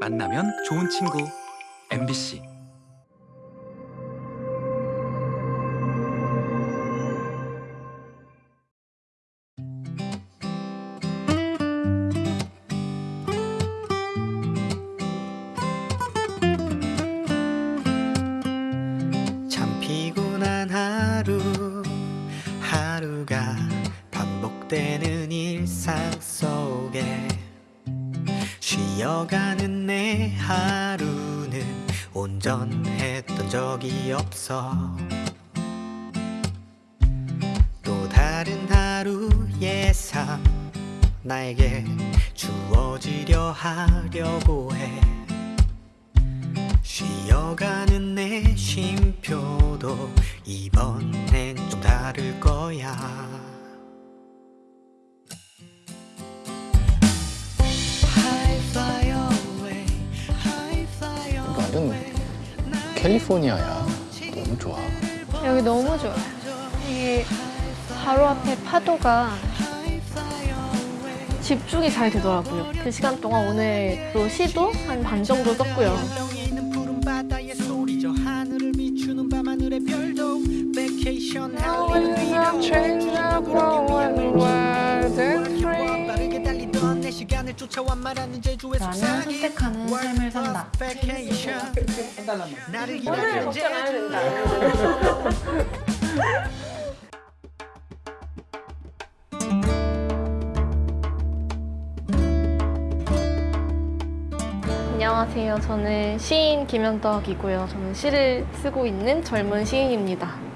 만나면 좋은 친구. MBC 파도가 집중이 잘 되더라고요. 그 시간 동안 오늘 또 시도 한 반 정도 썼고요. 제주의 나는 선택하는 삶을 산다. 오늘 걱정 안 해도 제주 안녕하세요. 저는 시인 김현덕이고요. 저는 시를 쓰고 있는 젊은 시인입니다.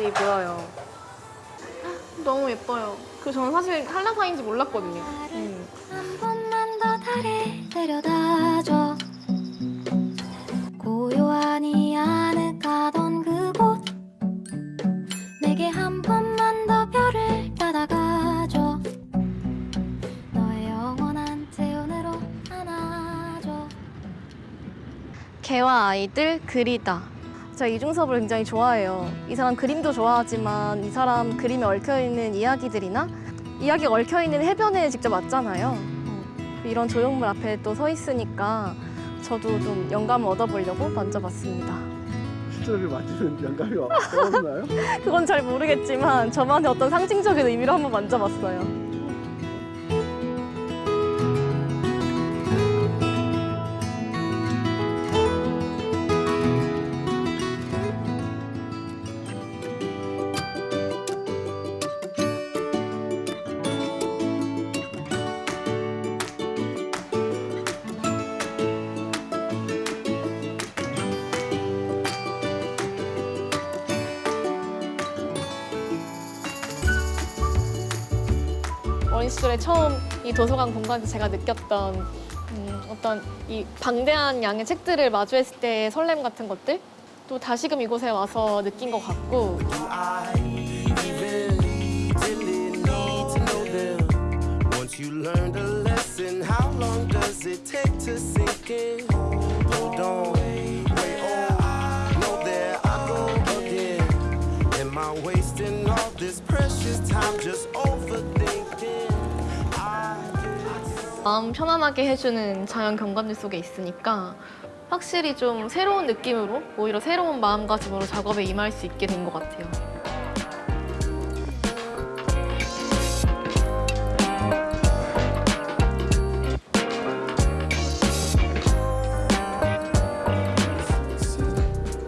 같이 보여요. 너무 예뻐요. 그 저는 사실 한라산인지 몰랐거든요. 음. 한 번만 더 달에 데려다줘 고요하니 아늑하던 그곳 내게 한 번만 더 별을 받아가줘 너의 영원한 재혼으로 안아줘 개와 아이들 그리다. 제가 이중섭을 굉장히 좋아해요. 이 사람 그림도 좋아하지만 이 사람 그림에 얽혀있는 이야기들이나 이야기 얽혀있는 해변에 직접 왔잖아요. 어, 이런 조형물 앞에 또 서 있으니까 저도 좀 영감을 얻어보려고 만져봤습니다. 시절을 맞추는 영감이 떠오르나요? 그건 잘 모르겠지만 저만의 어떤 상징적인 의미로 한번 만져봤어요. 이 도서관 공간에서 제가 느꼈던 음, 어떤 이 방대한 양의 책들을 마주했을 때의 설렘 같은 것들 또 다시금 이곳에 와서 느낀 것 같고 wasting all this precious time just overthinking? 마음 편안하게 해주는 자연 경관들 속에 있으니까 확실히 좀 새로운 느낌으로 오히려 새로운 마음가짐으로 작업에 임할 수 있게 된 것 같아요.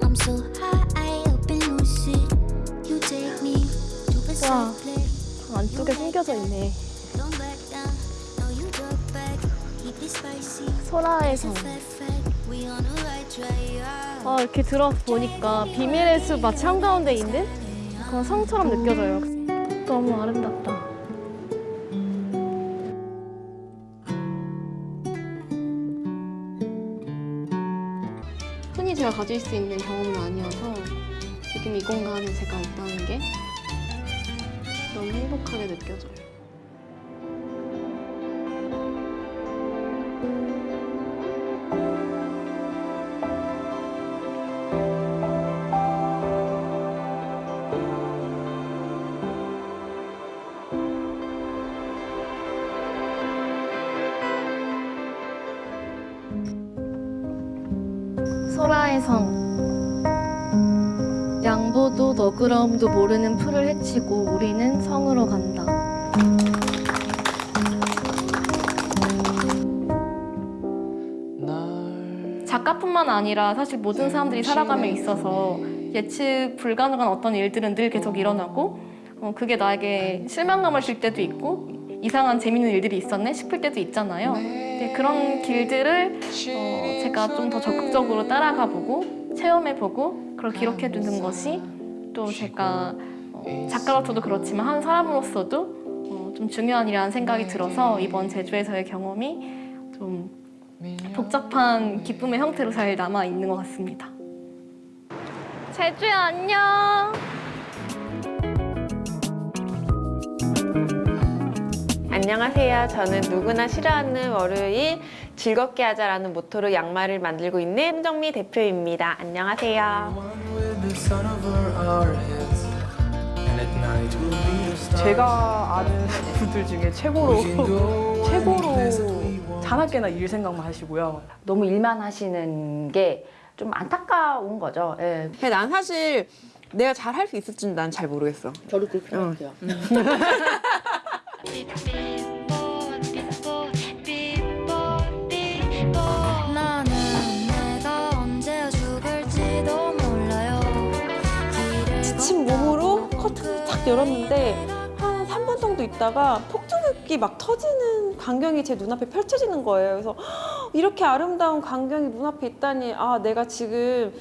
I'm so high up in lucid You take me to a 와. 안쪽에 숨겨져 있네. 소라의 성. Right track 아, 이렇게 들어보니까 비밀의 숲 마치 한가운데 있는 그런 성처럼 느껴져요. 너무 아름답다. 흔히 제가 가질 수 있는 경험은 아니어서 지금 이 공간에 제가 있다는 게 너무 행복하게 느껴져요. 너그러움도 모르는 풀을 헤치고 우리는 성으로 간다. 작가뿐만 아니라 사실 모든 사람들이 살아감에 있어서 예측 불가능한 어떤 일들은 늘 계속 일어나고 어, 그게 나에게 실망감을 줄 때도 있고 이상한 재밌는 일들이 있었네 싶을 때도 있잖아요. 근데 그런 길들을 어, 제가 좀 더 적극적으로 따라가 보고 체험해 보고 그걸 기록해 두는 것이 또 제가 어, 작가로서도 그렇지만 한 사람으로서도 어, 좀 중요한 일이라는 생각이 들어서 이번 제주에서의 경험이 좀 복잡한 기쁨의 형태로 잘 남아 있는 것 같습니다. 제주야 안녕. 안녕하세요. 저는 누구나 싫어하는 월요일 즐겁게 하자라는 모토로 양말을 만들고 있는 홍정미 대표입니다. 안녕하세요. 제가 아는 분들 중에 최고로 최고로 자나깨나 일 생각만 하시고요. 너무 일만 하시는 게 좀 안타까운 거죠. 예. 근데 난 사실 내가 잘 할 수 있을지는 난 잘 모르겠어. 저도 그렇게 생각해요. 나 커튼을 탁 열었는데 한 3분 정도 있다가 폭죽이 막 터지는 광경이 제 눈앞에 펼쳐지는 거예요. 그래서 "헉, 이렇게 아름다운 광경이 눈앞에 있다니 아 내가 지금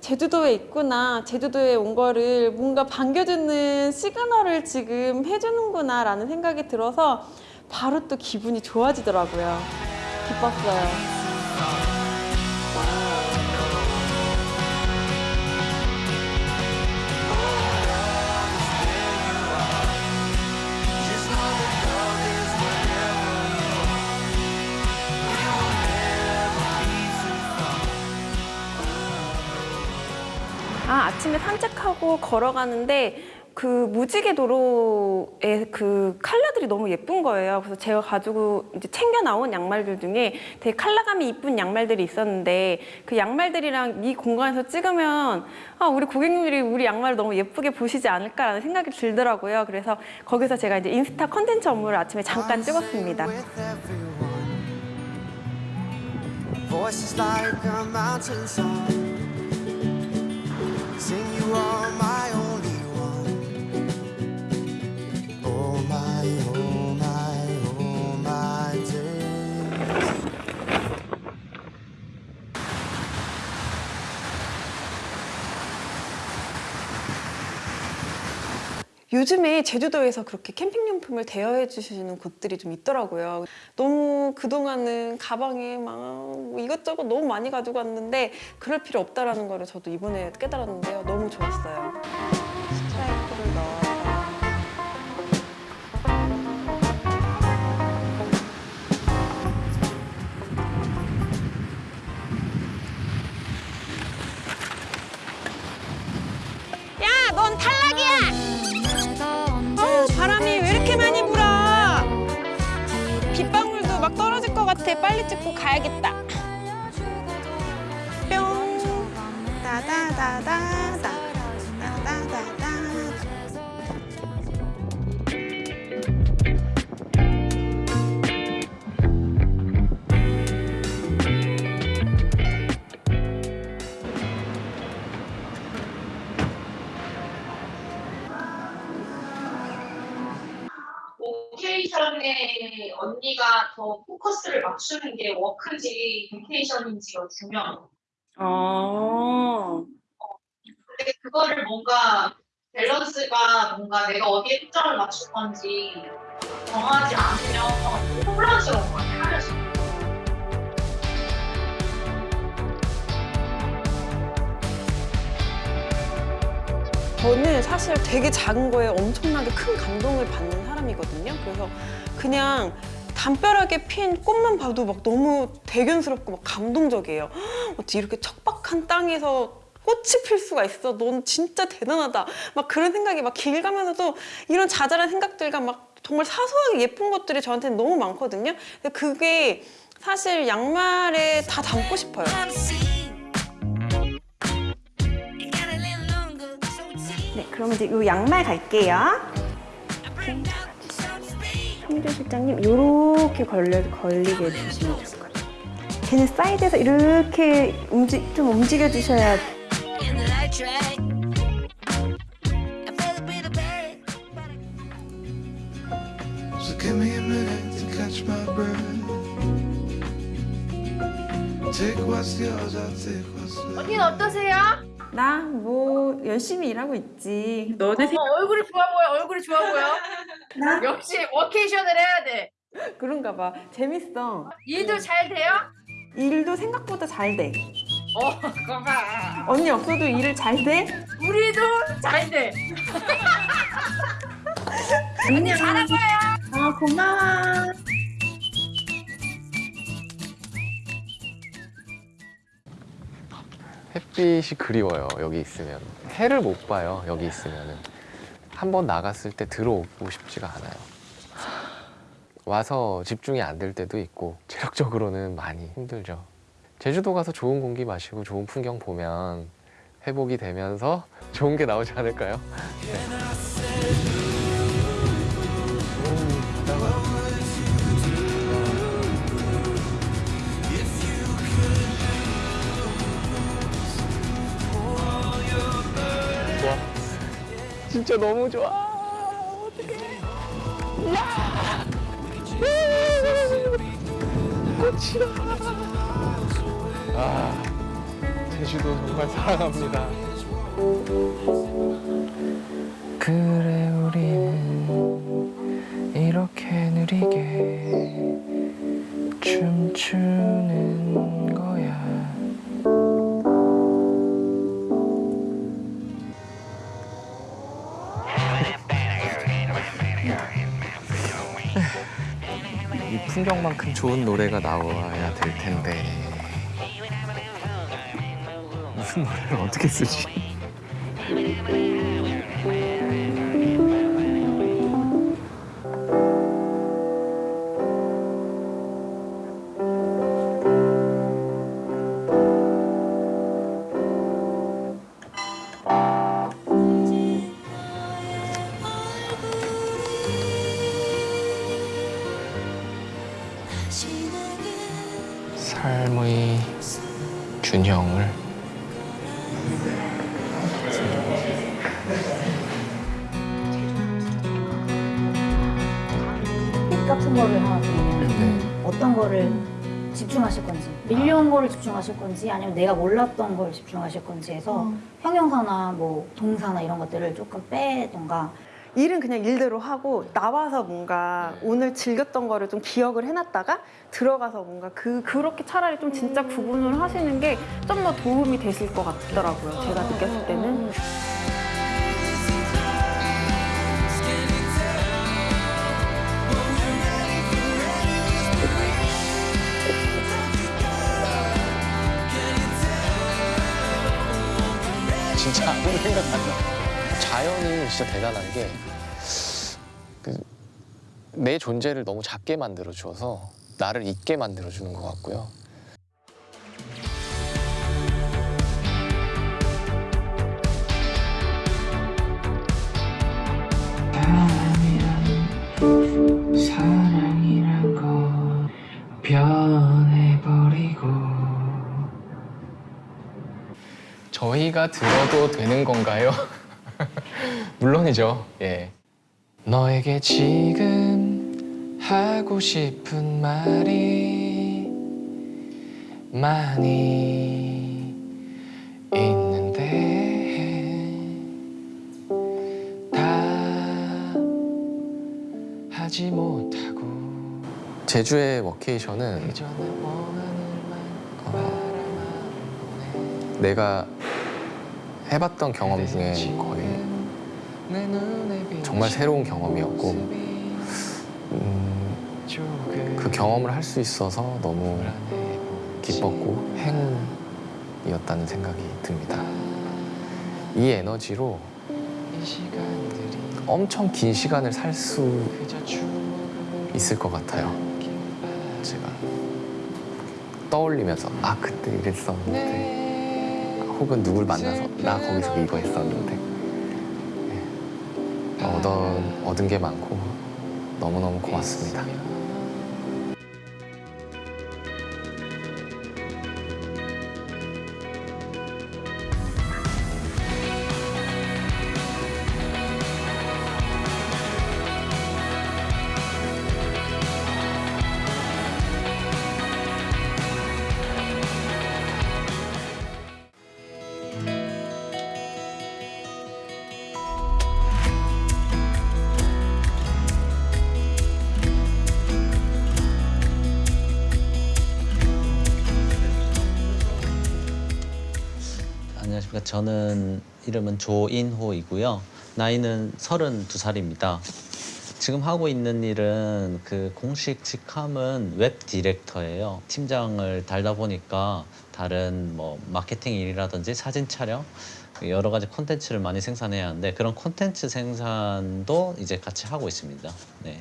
제주도에 있구나 제주도에 온 거를 뭔가 반겨주는 시그널을 지금 해주는구나 라는 생각이 들어서 바로 또 기분이 좋아지더라고요. 기뻤어요. 아, 아침에 산책하고 걸어가는데 그 무지개 도로의 그 컬러들이 너무 예쁜 거예요. 그래서 제가 가지고 이제 챙겨 나온 양말들 중에 되게 컬러감이 이쁜 양말들이 있었는데 그 양말들이랑 이 공간에서 찍으면 아, 우리 고객님들이 우리 양말을 너무 예쁘게 보시지 않을까라는 생각이 들더라고요. 그래서 거기서 제가 이제 인스타 컨텐츠 업무를 아침에 잠깐 찍었습니다. Voices like a mountain song. Sing you are my only one. Oh my, oh 요즘에 제주도에서 그렇게 캠핑용품을 대여해 주시는 곳들이 좀 있더라고요. 너무 그동안은 가방에 막뭐 이것저것 너무 많이 가지고 왔는데 그럴 필요 없다라는 거를 저도 이번에 깨달았는데요. 너무 좋았어요. 스트라이프를 넣어 같아. 빨리 찍고 가야겠다. 뿅. 워케이션에 언니가 더 포커스를 맞추는 게 work인지 vacation인지가 중요한 아. 근데 그거를 뭔가 밸런스가 뭔가 내가 어디에 초점을 맞출 건지 정하지 않으면 혼란스러운 것 같아요. 하면서. 저는 사실 되게 작은 거에 엄청나게 큰 감동을 받는 사람이거든요. 그래서 그냥 담벼락에 핀 꽃만 봐도 막 너무 대견스럽고 막 감동적이에요. 헉, 어떻게 이렇게 척박한 땅에서 꽃이 필 수가 있어. 넌 진짜 대단하다. 막 그런 생각이 막 길 가면서도 이런 자잘한 생각들과 막 정말 사소하게 예쁜 것들이 저한테는 너무 많거든요. 근데 그게 사실 양말에 다 담고 싶어요. 네, 그럼 이제 이 양말 갈게요. 성주 실장님, 이렇게 걸려, 걸리게 해주시면 좋을 것 같아요. 걔는 사이드에서 이렇게 움직, 좀 움직여 주셔야 So give me a minute to catch my breath. Take what's yours, I'll take what's left. 언니는 어떠세요? 나 뭐 열심히 일하고 있지. 너네 어, 얼굴이 좋아 보여. 얼굴이 좋아 보여. 역시 워케이션을 해야 돼. 그런가 봐. 재밌어. 일도 잘 돼요? 일도 생각보다 잘 돼. 어, 봐. 언니 없어도 일을 잘 돼? 우리도 잘 돼. 언니 잘하고요. 아 고마워. 햇빛이 그리워요. 여기 있으면 해를 못 봐요. 여기 있으면은 한번 나갔을 때 들어오고 싶지가 않아요. 와서 집중이 안 될 때도 있고 체력적으로는 많이 힘들죠. 제주도 가서 좋은 공기 마시고 좋은 풍경 보면 회복이 되면서 좋은 게 나오지 않을까요? 좋 진짜 너무 좋아. 어떡해. 야! 꽃이다. 아, 제주도 정말 사랑합니다. 그래 우리는 이렇게 느리게 춤추는 풍경만큼 좋은 노래가 나와야 될 텐데 무슨 노래를 어떻게 쓰지? 집중하실 건지 아니면 내가 몰랐던 걸 집중하실 건지 해서 형용사나 뭐 동사나 이런 것들을 조금 빼던가. 일은 그냥 일대로 하고 나와서 뭔가 오늘 즐겼던 거를 좀 기억을 해놨다가 들어가서 뭔가 그 그렇게 차라리 좀 진짜 구분을 하시는 게 좀 더 도움이 되실 것 같더라고요. 제가 느꼈을 때는. 진짜 아무 생각 안 나. 자연이 진짜 대단한 게 그, 내 존재를 너무 작게 만들어 주어서 나를 잊게 만들어 주는 것 같고요. 사랑이란 건 변해버리고 저희가 들어도 되는 건가요? 물론이죠. 예. 너에게 지금 하고 싶은 말이 많이 있는데 다 하지 못하고 제주의 워케이션은 어, 내가 해봤던 경험 중에 거의 정말 새로운 경험이었고 음, 그 경험을 할 수 있어서 너무 기뻤고 행운이었다는 생각이 듭니다. 이 에너지로 엄청 긴 시간을 살 수 있을 것 같아요. 제가 떠올리면서 아 그때 이랬었는데 혹은 누굴 만나서 나 거기서 이거 했었는데 네. 얻은, 얻은 게 많고 너무너무 고맙습니다. 이름은 조인호이고요. 나이는 32살입니다. 지금 하고 있는 일은 그 공식 직함은 웹 디렉터예요. 팀장을 달다 보니까 다른 뭐 마케팅 일이라든지 사진 촬영 여러 가지 콘텐츠를 많이 생산해야 하는데 그런 콘텐츠 생산도 이제 같이 하고 있습니다. 네.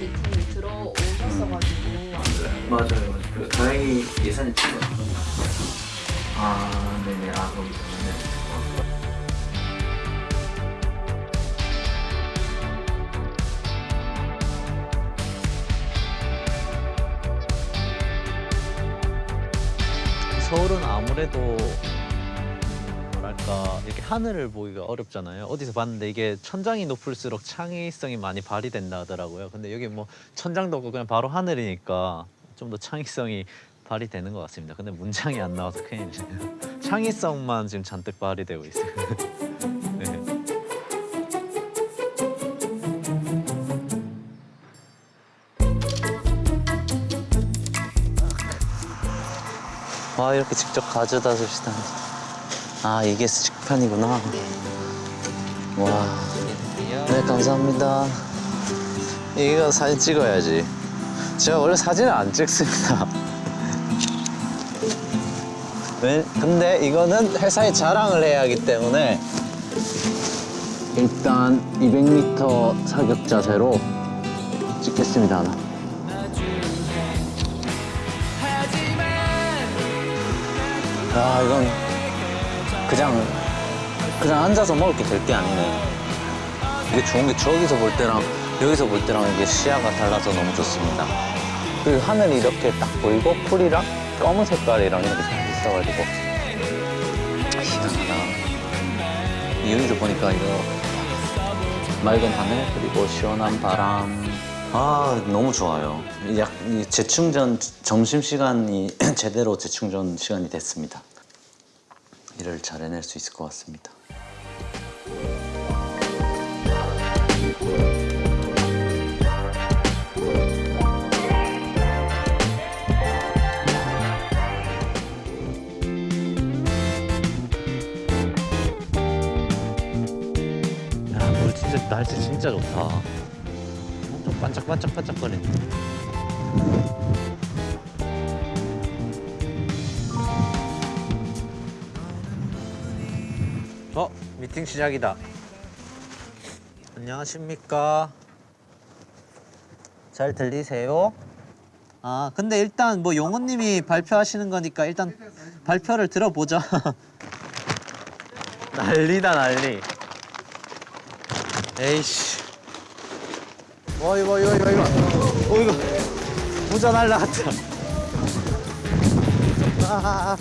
미팅이 들어오셨어가지고 맞아요, 맞아요. 그 다행히 예산이 찍어요. 아, 네네. 아, 거기 때문에. 서울은 아무래도 뭐랄까 이렇게 하늘을 보기가 어렵잖아요. 어디서 봤는데 이게 천장이 높을수록 창의성이 많이 발휘된다 하더라고요. 근데 여기 뭐 천장도 없고 그냥 바로 하늘이니까 좀 더 창의성이 발휘되는 것 같습니다. 근데 문장이 안 나와서 큰일이네요. 창의성만 지금 잔뜩 발휘되고 있어요. 네. 와 이렇게 직접 가져다 주시다니. 아 이게 식판이구나. 와. 네 감사합니다. 이거 사진 찍어야지. 제가 원래 사진을 안 찍습니다. 왜? 근데 이거는 회사에 자랑을 해야 하기 때문에 일단 200m 사격 자세로 찍겠습니다 하나. 아 이건 그냥 그냥 앉아서 먹을 게 될 게 아니네. 이게 좋은 게 저기서 볼 때랑 여기서 볼 때랑 이게 시야가 달라서 너무 좋습니다. 그 하늘이 이렇게 딱 보이고 풀이랑 검은 색깔이랑 이렇게 잘 있어가지고 희한하다. 이 여기서 보니까 이거 맑은 하늘 그리고 시원한 바람. 아 너무 좋아요. 약이 재충전 점심 시간이 제대로 재충전 시간이 됐습니다. 일을 잘 해낼 수 있을 것 같습니다. 야, 물 진짜 날씨 진짜 좋다. 반짝반짝반짝거리네. 미팅 시작이다. 안녕하십니까. 잘 들리세요? 아, 근데 일단 뭐 용호님이 발표하시는 거니까 일단 발표를 들어보자. 난리다 난리. 에이씨. 어 이거 이거 이거 이거. 어 이거 부자 날라갔다. 아.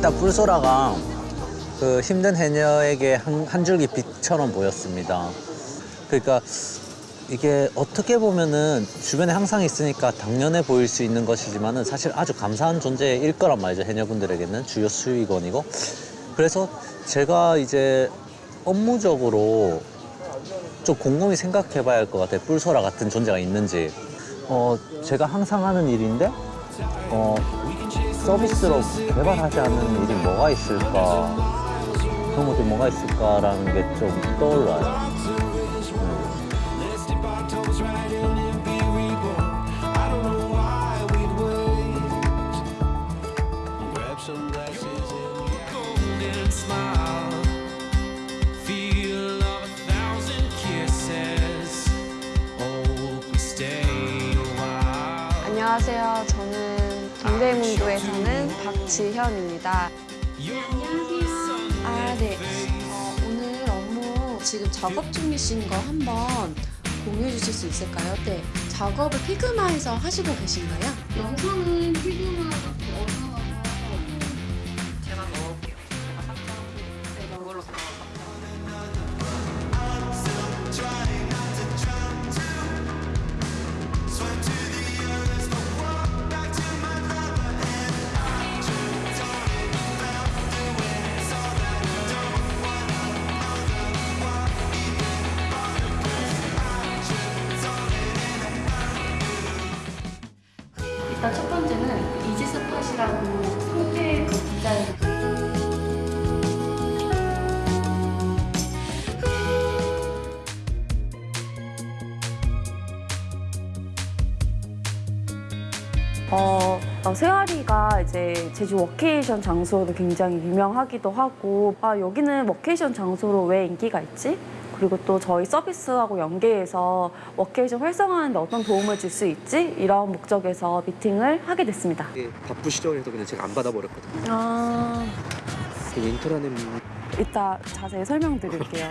일단 뿔소라가 그 힘든 해녀에게 한, 한 줄기 빛처럼 보였습니다. 그러니까 이게 어떻게 보면은 주변에 항상 있으니까 당연해 보일 수 있는 것이지만은 사실 아주 감사한 존재일 거란 말이죠. 해녀분들에게는 주요 수익원이고. 그래서 제가 이제 업무적으로 좀 곰곰이 생각해 봐야 할 것 같아요. 뿔소라 같은 존재가 있는지. 어, 제가 항상 하는 일인데, 어, 서비스로 개발하지 않는 일이 뭐가 있을까. 그런 것들이 뭐가 있을까라는 게 좀 떠올라요. Oh. 안녕하세요. 저는 동대문구에 사는 박지현입니다. 안녕하세요. 아, 네. 어, 오늘 업무 지금 작업 중이신 거 한번 공유해 주실 수 있을까요? 네. 작업을 피그마에서 하시고 계신가요? 영상은 피그마가 제 제주 워케이션 장소로 굉장히 유명하기도 하고 아 여기는 워케이션 장소로 왜 인기가 있지? 그리고 또 저희 서비스하고 연계해서 워케이션 활성화하는데 어떤 도움을 줄 수 있지? 이런 목적에서 미팅을 하게 됐습니다. 바쁘시죠? 그래서 그냥 제가 안 받아버렸거든요. 아, 그 인트라는 이따 자세히 설명드릴게요.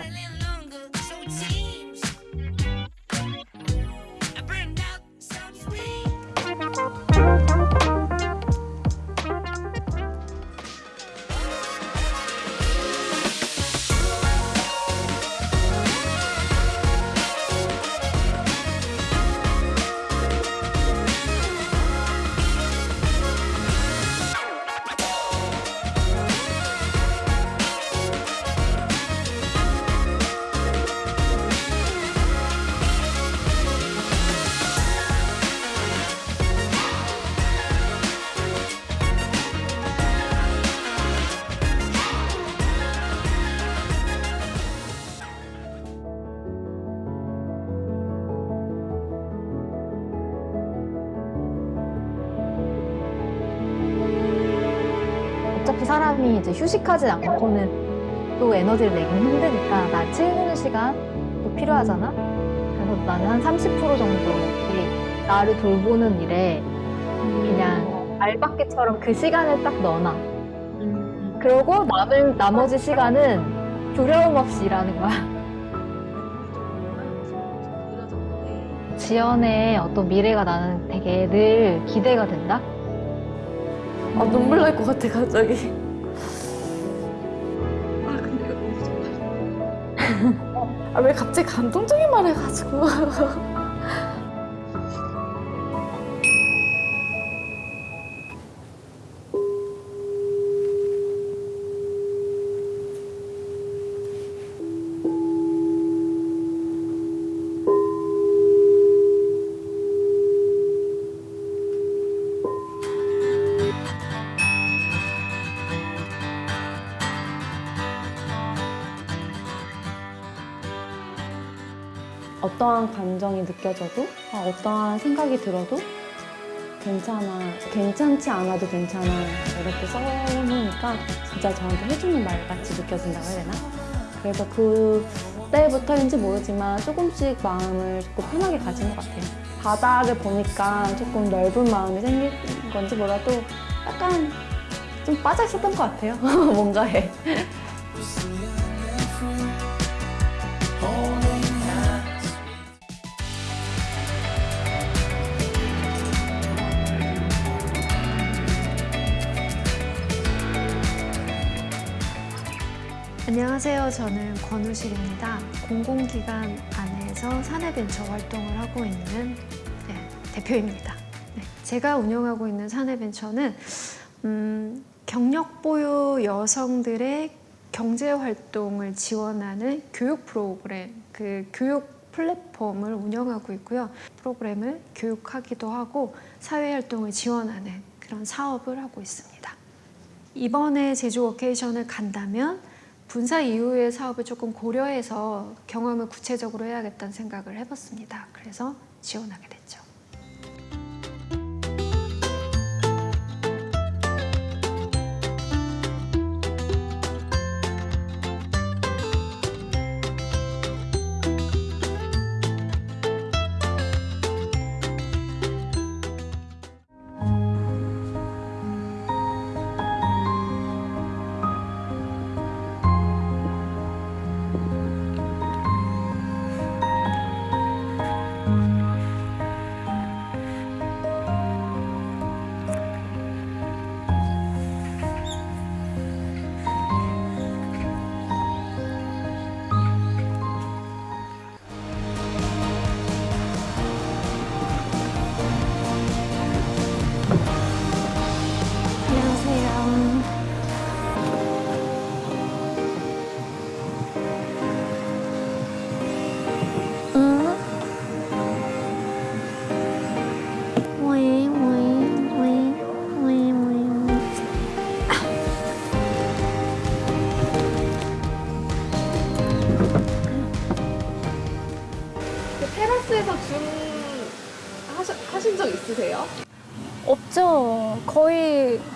휴식하지 않고는 또 에너지를 내긴 힘드니까 나 채우는 시간도 필요하잖아. 그래서 나는 한 30% 정도 이 나를 돌보는 일에 그냥 알바끼처럼 그 시간을 딱 넣어놔. 그러고 남은 나머지 시간은 두려움 없이 일하는 거야. 지연의 어떤 미래가 나는 되게 늘 기대가 된다. 아 눈물 날 것 같아 갑자기. 아 왜 갑자기 감동적인 말 해가지고. 어떠한 감정이 느껴져도 아, 어떠한 생각이 들어도 괜찮아, 괜찮지 않아도 괜찮아 이렇게 써놓으니까 진짜 저한테 해주는 말 같이 느껴진다고 해야 되나? 그래서 그 때부터인지 모르지만 조금씩 마음을 조금 편하게 가진 것 같아요. 바다를 보니까 조금 넓은 마음이 생긴 건지 몰라도 약간 좀 빠져 있었던 것 같아요. 뭔가에. 안녕하세요. 저는 권우실입니다. 공공기관 안에서 사내벤처 활동을 하고 있는 네, 대표입니다. 네, 제가 운영하고 있는 사내벤처는 음, 경력 보유 여성들의 경제 활동을 지원하는 교육 프로그램, 그 교육 플랫폼을 운영하고 있고요. 프로그램을 교육하기도 하고 사회 활동을 지원하는 그런 사업을 하고 있습니다. 이번에 제주 워케이션을 간다면 분사 이후의 사업을 조금 고려해서 경험을 구체적으로 해야겠다는 생각을 해봤습니다. 그래서 지원하게 됐죠.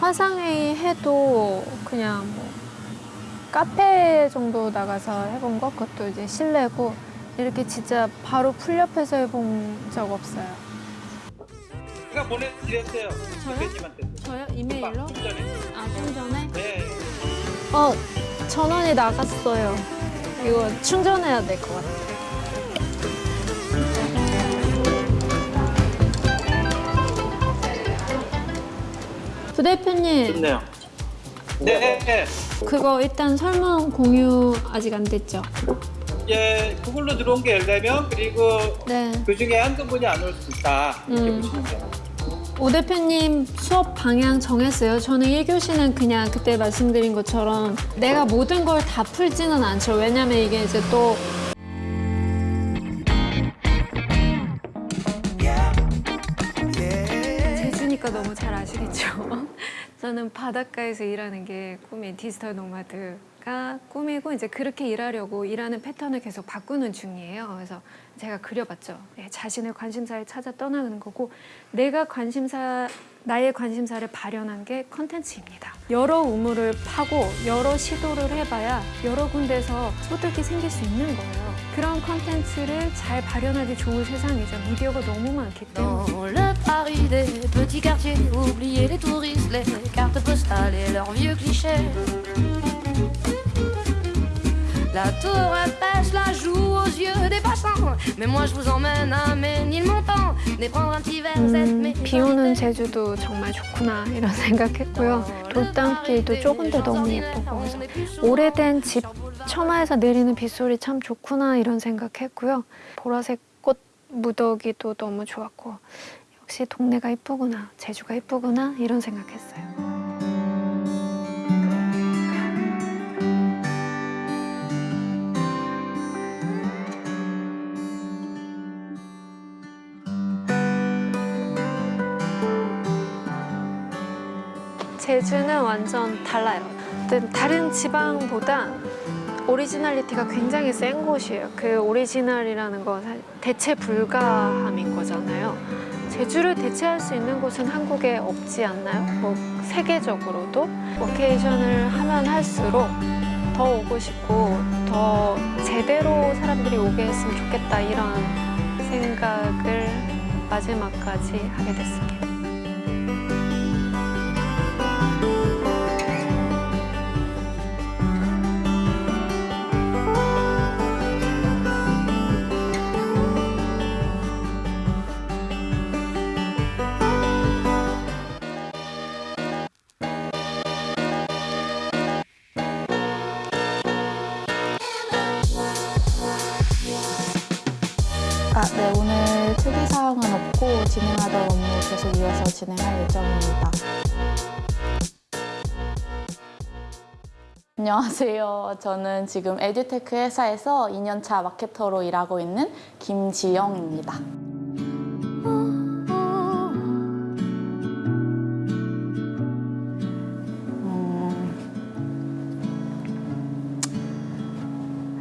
화상회의 해도 그냥 뭐 카페 정도 나가서 해본 거 그것도 이제 실내고 이렇게 진짜 바로 풀 옆에서 해본 적 없어요. 제가 보내드렸어요. 대표님한테. 저요? 이메일로? 좀 전에. 아, 좀 전에? 네. 어, 전원이 나갔어요. 이거 충전해야 될 것 같아요. 대표님, 좋네요. 네. 네. 그거 일단 설문 공유 아직 안 됐죠? 이제 구글로 들어온 게 14명 그리고 네. 그 중에 한두 분이 안 올 수 있다. 이렇게 음. 보시면 돼요. 오 대표님 수업 방향 정했어요. 저는 1교시는 그냥 그때 말씀드린 것처럼 내가 모든 걸 다 풀지는 않죠. 왜냐면 이게 이제 또 저는 바닷가에서 일하는 게 꿈인 디지털 노마드가 꿈이고 이제 그렇게 일하려고 일하는 패턴을 계속 바꾸는 중이에요. 그래서 제가 그려봤죠. 네, 자신의 관심사를 찾아 떠나는 거고 내가 관심사 나의 관심사를 발현한 게 컨텐츠입니다. 여러 우물을 파고 여러 시도를 해봐야 여러 군데서 소득이 생길 수 있는 거예요. 그런 컨텐츠를 잘 발현하기 좋은 세상이죠. 미디어가 너무 많기 때문에. La tour Eiffel la joue aux yeux des passants. Mais moi je vous emmène à Ménilmontant, et prendre un petit verre, êtes mes 비 오는 제주도 정말 좋구나 이런 생각했고요. 돌담길도 좁은 데 너무 예쁘고 그래서 오래된 집 처마에서 내리는 빗소리 참 좋구나 이런 생각했고요. 보라색 꽃 무더기도 너무 좋았고 역시 동네가 이쁘구나 제주가 이쁘구나 이런 생각했어요. 제주는 완전 달라요. 다른 지방보다 originality가 굉장히 센 곳이에요. 그 오리지널이라는 건 대체 불가함인 거잖아요. 제주를 대체할 수 있는 곳은 한국에 없지 않나요? 뭐 세계적으로도 워케이션을 하면 할수록 더 오고 싶고 더 제대로 사람들이 오게 했으면 좋겠다 이런 생각을 마지막까지 하게 됐습니다. 아, 네, 오늘 특이사항은 없고 진행하던 업무 계속 이어서 진행할 예정입니다. 안녕하세요. 저는 지금 에듀테크 회사에서 2년차 마케터로 일하고 있는 김지영입니다. 음.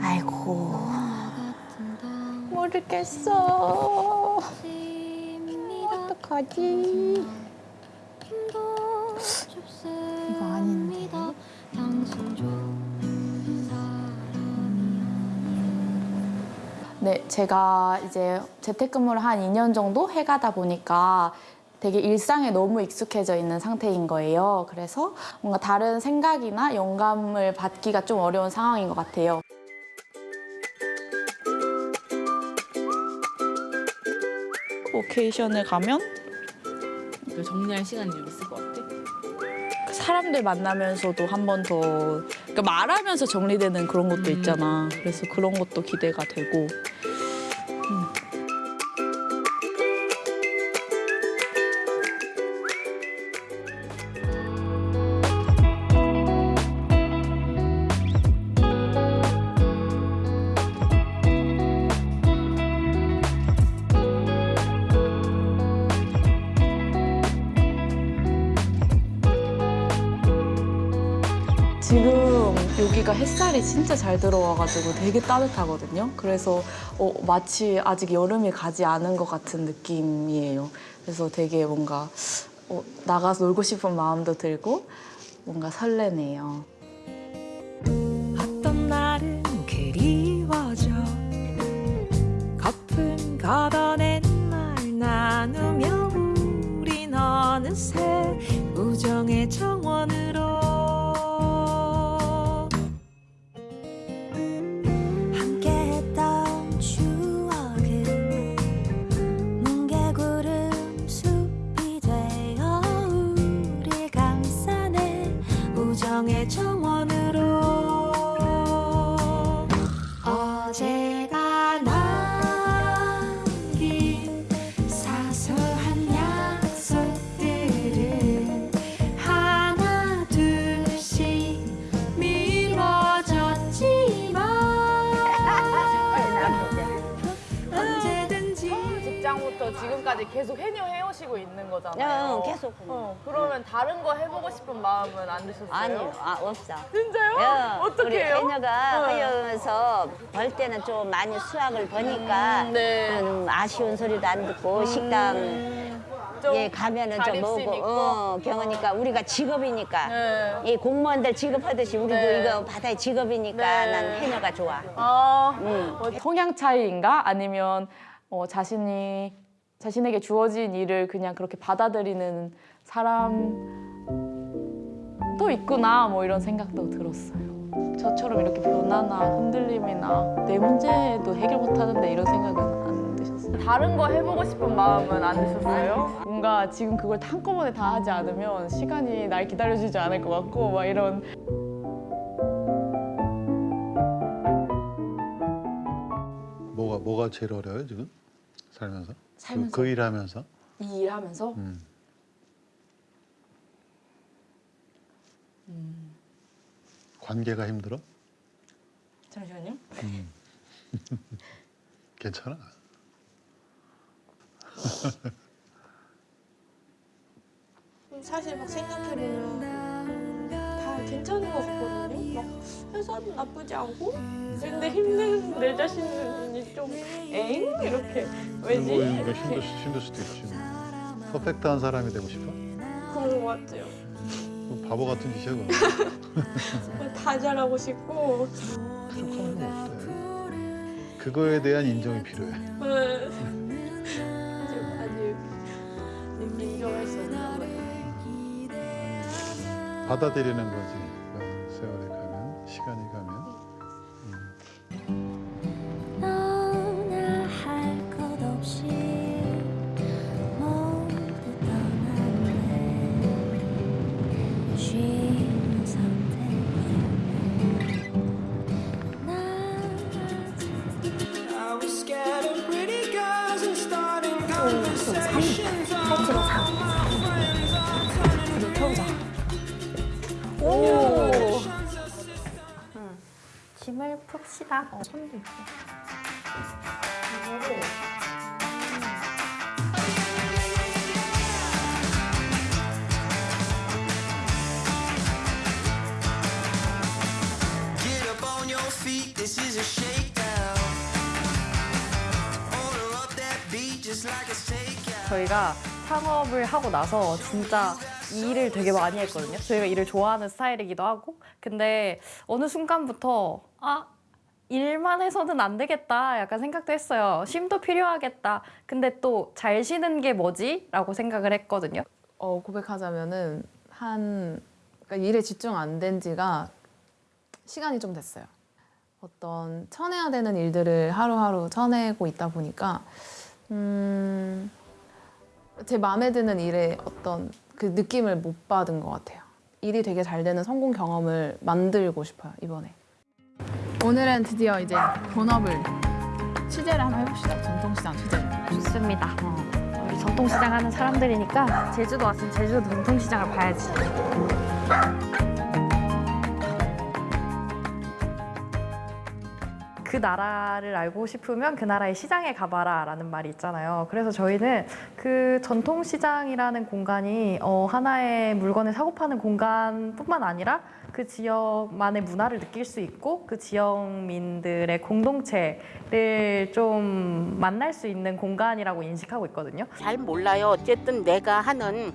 아이고. 모르겠어. 어떡하지? 네, 제가 이제 재택근무를 한 2년 정도 해가다 보니까 되게 일상에 너무 익숙해져 있는 상태인 거예요. 그래서 뭔가 다른 생각이나 영감을 받기가 좀 어려운 상황인 것 같아요. 오케이션을 가면 정리할 시간이 좀 있을 것 같아. 사람들 만나면서도 한 번 더 그러니까 말하면서 정리되는 그런 것도 있잖아. 그래서 그런 것도 기대가 되고. 햇살이 진짜 잘 들어와가지고 되게 따뜻하거든요. 그래서 어, 마치 아직 여름이 가지 않은 것 같은 느낌이에요. 그래서 되게 뭔가 어, 나가서 놀고 싶은 마음도 들고 뭔가 설레네요. 어떤 날은 그리워져 거품 걷어낸 말 나누며 우린 어느새 우정의 정원으로 계속. 어, 그러면 다른 거 해보고 싶은 마음은 안 드셨어요? 아니요, 아, 없어. 진짜요? 예, 어떻게 우리 해요? 해녀가 어. 하면서 벌 때는 좀 많이 수확을 보니까 음, 네. 음, 아쉬운 소리도 안 듣고 식당 좀 예 가면은 좀 자립심 있고. 어, 경우니까 우리가 직업이니까 이 공무원들 직업하듯이 우리도 네. 이거 바다의 직업이니까 네. 난 해녀가 좋아. 아, 음. 성향 차이인가? 아니면 어, 자신이 자신에게 주어진 일을 그냥 그렇게 받아들이는 사람도 있구나 뭐 이런 생각도 들었어요. 저처럼 이렇게 변화나 흔들림이나 내 문제도 해결 못하는데 이런 생각은 안 드셨어요? 다른 거 해보고 싶은 마음은 안 드셨어요? 뭔가 지금 그걸 한꺼번에 다 하지 않으면 시간이 날 기다려주지 않을 것 같고 막 이런 뭐가 뭐가 제일 어려워요 지금 살면서? 살면서? 그, 그 일하면서? 이 일하면서 음. 관계가 힘들어? 잠시만요. 음. 괜찮아. 사실 막 생각해보면 다 괜찮은 것 같거든요. 막 회사도 나쁘지 않고 근데 힘든 내 자신이 좀 에잉? 이렇게 왜지? 뭐 이거 힘들, 수- 힘들 수도 있지. 퍼펙트한 사람이 되고 싶어? 그런 것 같아요. 뭐 바보 같은 짓이야 그거. 다 잘하고 싶고 뭐 없대. 그거에 대한 인정이 필요해. 받아들이는 거지. 그 세월이 가면, 시간이 가면. 푹 쉬다. 어, 손도 있고. Get up on your feet, this is a shakedown. Order up that beat just like a takeout. 저희가 창업을 하고 나서 진짜 이 일을 되게 많이 했거든요. 저희가 일을 좋아하는 스타일이기도 하고. 근데 어느 순간부터 아, 일만 해서는 안 되겠다 약간 생각도 했어요. 쉼도 필요하겠다. 근데 또 잘 쉬는 게 뭐지? 라고 생각을 했거든요. 어, 고백하자면은 한 그러니까 일에 집중 안 된 지가 시간이 좀 됐어요. 어떤 쳐내야 되는 일들을 하루하루 쳐내고 있다 보니까 음, 제 마음에 드는 일에 어떤 그 느낌을 못 받은 것 같아요. 일이 되게 잘 되는 성공 경험을 만들고 싶어요 이번에. 오늘은 드디어 이제 본업을 취재를 한번 해봅시다. 전통시장 취재. 좋습니다. 우리 전통시장 하는 사람들이니까 제주도 왔으면 제주도 전통시장을 봐야지. 그 나라를 알고 싶으면 그 나라의 시장에 가봐라 라는 말이 있잖아요. 그래서 저희는 그 전통시장이라는 공간이 어, 하나의 물건을 사고 파는 공간뿐만 아니라 그 지역만의 문화를 느낄 수 있고 그 지역민들의 공동체를 좀 만날 수 있는 공간이라고 인식하고 있거든요. 잘 몰라요. 어쨌든 내가 하는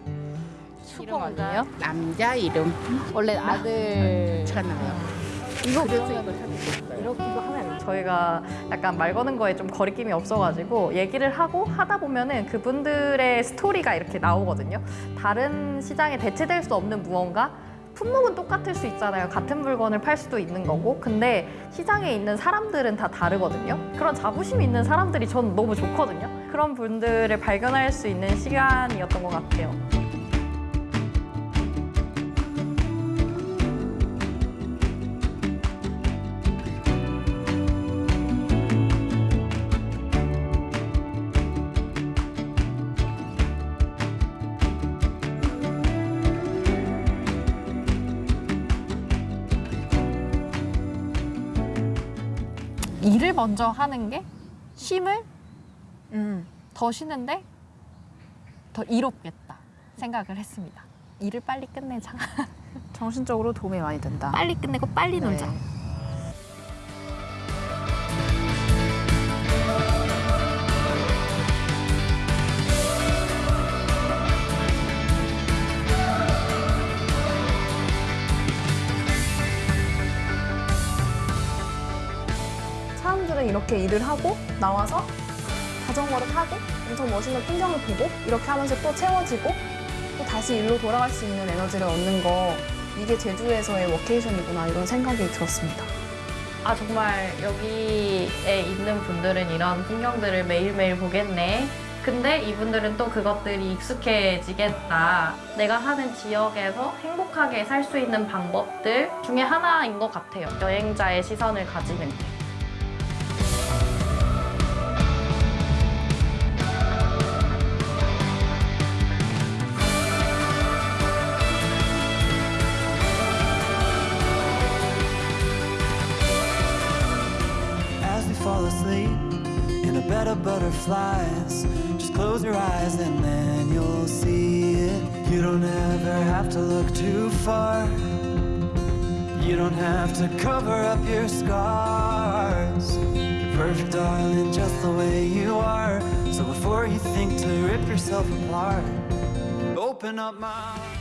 아니에요? 남자 이름. 원래 아들 많잖아요. 이거 그래서 그러면 이걸 하게 됐어요. 이렇게도 하면 저희가 약간 말 거는 거에 좀 거리낌이 없어가지고 얘기를 하고 하다 보면은 그분들의 스토리가 이렇게 나오거든요. 다른 시장에 대체될 수 없는 무언가 품목은 똑같을 수 있잖아요. 같은 물건을 팔 수도 있는 거고. 근데 시장에 있는 사람들은 다 다르거든요. 그런 자부심 있는 사람들이 저는 너무 좋거든요. 그런 분들을 발견할 수 있는 시간이었던 것 같아요. 먼저 하는 게 쉼을 음, 더 쉬는데 더 이롭겠다 생각을 했습니다. 일을 빨리 끝내자. 정신적으로 도움이 많이 된다. 빨리 끝내고 빨리 놀자. 이렇게 일을 하고 나와서 자전거를 타고 엄청 멋있는 풍경을 보고 이렇게 하면서 또 채워지고 또 다시 일로 돌아갈 수 있는 에너지를 얻는 거 이게 제주에서의 워케이션이구나 이런 생각이 들었습니다. 아 정말 여기에 있는 분들은 이런 풍경들을 매일매일 보겠네. 근데 이분들은 또 그것들이 익숙해지겠다. 내가 사는 지역에서 행복하게 살 수 있는 방법들 중에 하나인 것 같아요. 여행자의 시선을 가지는 게. Butterflies, just close your eyes and then you'll see it. You don't ever have to look too far. You don't have to cover up your scars. You're perfect, darling, just the way you are. So before you think to rip yourself apart, open up my.